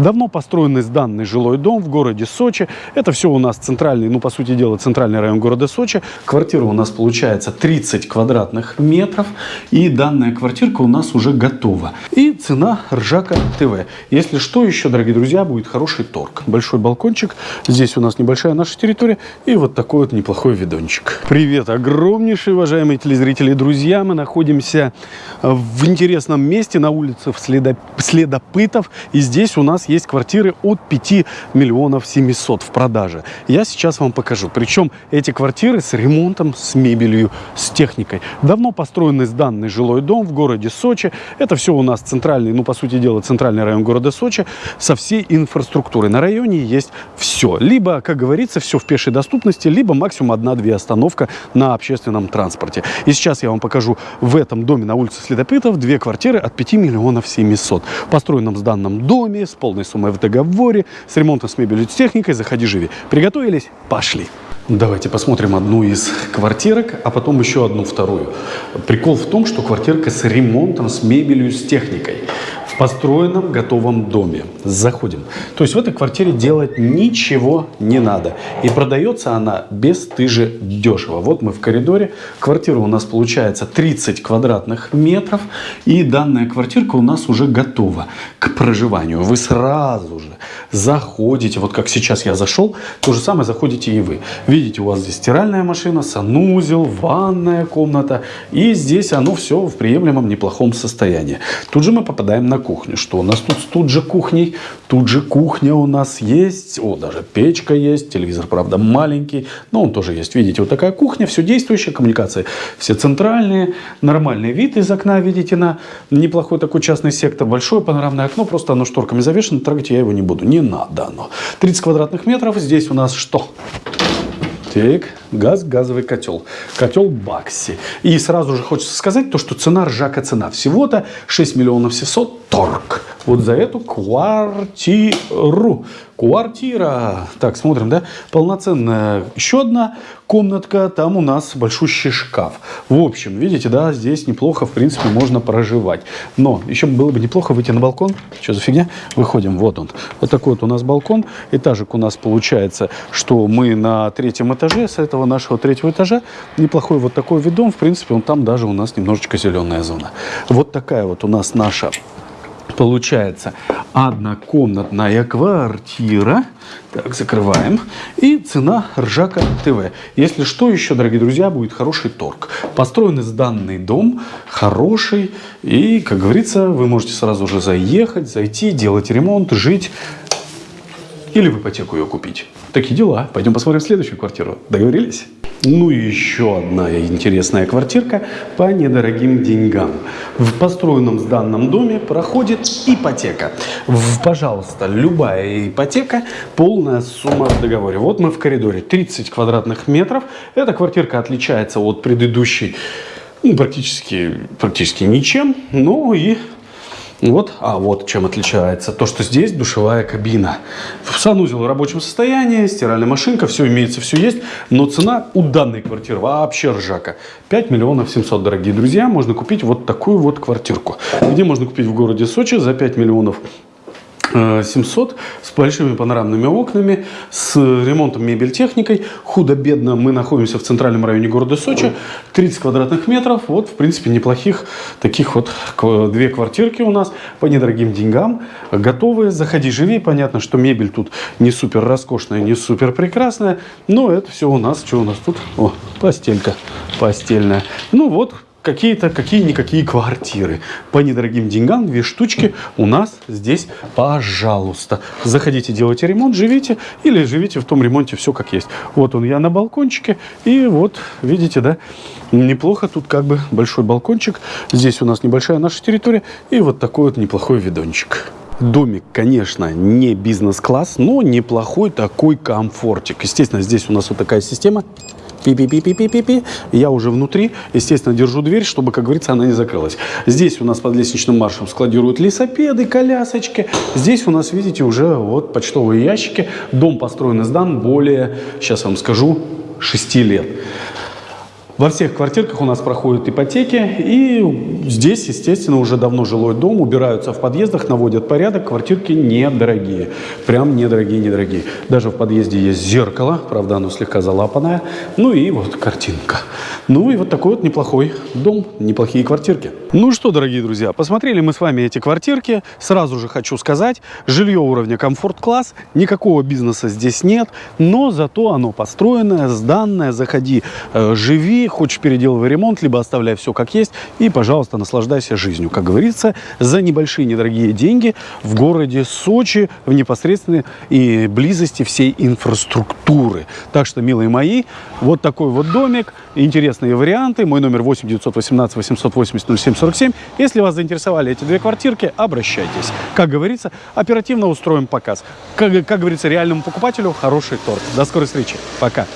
Давно построенный сданный жилой дом в городе Сочи. Это все у нас центральный, ну, по сути дела, центральный район города Сочи. Квартира у нас получается 30 квадратных метров. И данная квартирка у нас уже готова. И цена Ржака ТВ. Если что, еще, дорогие друзья, будет хороший торг. Большой балкончик. Здесь у нас небольшая наша территория. И вот такой вот неплохой видончик. Привет, огромнейшие, уважаемые телезрители и друзья. Мы находимся в интересном месте на улице Следоп... Следопытов. И здесь у нас есть квартиры от 5 миллионов 700 в продаже. Я сейчас вам покажу. Причем эти квартиры с ремонтом, с мебелью, с техникой. Давно построенный сданный жилой дом в городе Сочи. Это все у нас центральный, ну, по сути дела, центральный район города Сочи со всей инфраструктурой. На районе есть все. Либо, как говорится, все в пешей доступности, либо максимум одна-две остановка на общественном транспорте. И сейчас я вам покажу в этом доме на улице Следопытов две квартиры от 5 миллионов 700. Построенном в данном доме, с полной суммой в договоре, с ремонтом, с мебелью, с техникой. Заходи, живи. Приготовились? Пошли. Давайте посмотрим одну из квартирок, а потом еще одну вторую. Прикол в том, что квартирка с ремонтом, с мебелью, с техникой построенном готовом доме. Заходим. То есть в этой квартире делать ничего не надо. И продается она бесстыже дешево. Вот мы в коридоре. Квартира у нас получается 30 квадратных метров. И данная квартирка у нас уже готова к проживанию. Вы сразу же заходите, вот как сейчас я зашел, то же самое заходите и вы. Видите, у вас здесь стиральная машина, санузел, ванная комната. И здесь оно все в приемлемом неплохом состоянии. Тут же мы попадаем на кухню. Что у нас тут тут же кухней? Тут же кухня у нас есть. О, даже печка есть. Телевизор, правда, маленький. Но он тоже есть. Видите, вот такая кухня. Все действующие коммуникации. Все центральные. Нормальный вид из окна, видите, на неплохой такой частный сектор. Большое панорамное окно. Просто оно шторками завешено. Трогать я его не буду. Не надо оно. 30 квадратных метров. Здесь у нас что? Так, газ, газовый котел. Котел Бакси. И сразу же хочется сказать то, что цена ржака цена. Всего-то 6 миллионов 700 торг. Вот за эту квартиру. Квартира. Так, смотрим, да? Полноценная еще одна комнатка. Там у нас большущий шкаф. В общем, видите, да, здесь неплохо, в принципе, можно проживать. Но еще было бы неплохо выйти на балкон. Что за фигня? Выходим, вот он. Вот такой вот у нас балкон. Этажик у нас получается, что мы на третьем этаже. С этого нашего третьего этажа неплохой вот такой видом. В принципе, он там даже у нас немножечко зеленая зона. Вот такая вот у нас наша получается однокомнатная квартира. Так, закрываем. И цена Ржака ТВ. Если что, еще, дорогие друзья, будет хороший торг. Построенный сданный дом, хороший. И, как говорится, вы можете сразу же заехать, зайти, делать ремонт, жить. Или в ипотеку ее купить. Такие дела. Пойдем посмотрим следующую квартиру. Договорились? Ну и еще одна интересная квартирка по недорогим деньгам. В построенном сданном доме проходит ипотека. Пожалуйста, любая ипотека, полная сумма в договоре. Вот мы в коридоре, 30 квадратных метров. Эта квартирка отличается от предыдущей ну, практически, практически ничем. Ну и вот, а вот чем отличается. То, что здесь душевая кабина. Санузел в рабочем состоянии, стиральная машинка, все имеется, все есть. Но цена у данной квартиры вообще ржака. 5 миллионов 700, дорогие друзья. Можно купить вот такую вот квартирку. Где можно купить в городе Сочи за 5 миллионов 700 с большими панорамными окнами, с ремонтом мебель техникой. Худо-бедно мы находимся в центральном районе города Сочи. 30 квадратных метров. Вот, в принципе, неплохих таких вот две квартирки у нас по недорогим деньгам. Готовые. Заходи, живи. Понятно, что мебель тут не супер роскошная, не супер прекрасная. Но это все у нас. Что у нас тут? О, постелька постельная. Ну вот, какие-то, какие-никакие квартиры. По недорогим деньгам, две штучки у нас здесь, пожалуйста. Заходите, делайте ремонт, живите или живите в том ремонте все как есть. Вот он, я на балкончике. И вот, видите, да, неплохо. Тут как бы большой балкончик. Здесь у нас небольшая наша территория. И вот такой вот неплохой видончик. Домик, конечно, не бизнес-класс, но неплохой такой комфортик. Естественно, здесь у нас вот такая система пи-пи-пи-пи-пи-пи-пи. Я уже внутри, естественно, держу дверь, чтобы, как говорится, она не закрылась. Здесь у нас под лестничным маршем складируют лесопеды, колясочки. Здесь у нас, видите, уже вот почтовые ящики. Дом построен и сдан более, сейчас вам скажу, 6 лет. Во всех квартирках у нас проходят ипотеки, и здесь, естественно, уже давно жилой дом, убираются в подъездах, наводят порядок, квартирки недорогие, прям недорогие, недорогие. Даже в подъезде есть зеркало, правда, оно слегка залапанное, ну и вот картинка. Ну и вот такой вот неплохой дом, неплохие квартирки. Ну что, дорогие друзья, посмотрели мы с вами эти квартирки, сразу же хочу сказать, жилье уровня комфорт-класс, никакого бизнеса здесь нет, но зато оно построенное, сданное, заходи, э, живи, хочешь переделывай ремонт, либо оставляй все как есть и, пожалуйста, наслаждайся жизнью. Как говорится, за небольшие недорогие деньги в городе Сочи, в непосредственной и близости всей инфраструктуры. Так что, милые мои, вот такой вот домик, интересные варианты. Мой номер 8 918 880 0747. Если вас заинтересовали эти две квартирки, обращайтесь. Как говорится, оперативно устроим показ. Как, как говорится, реальному покупателю хороший торт. До скорой встречи. Пока.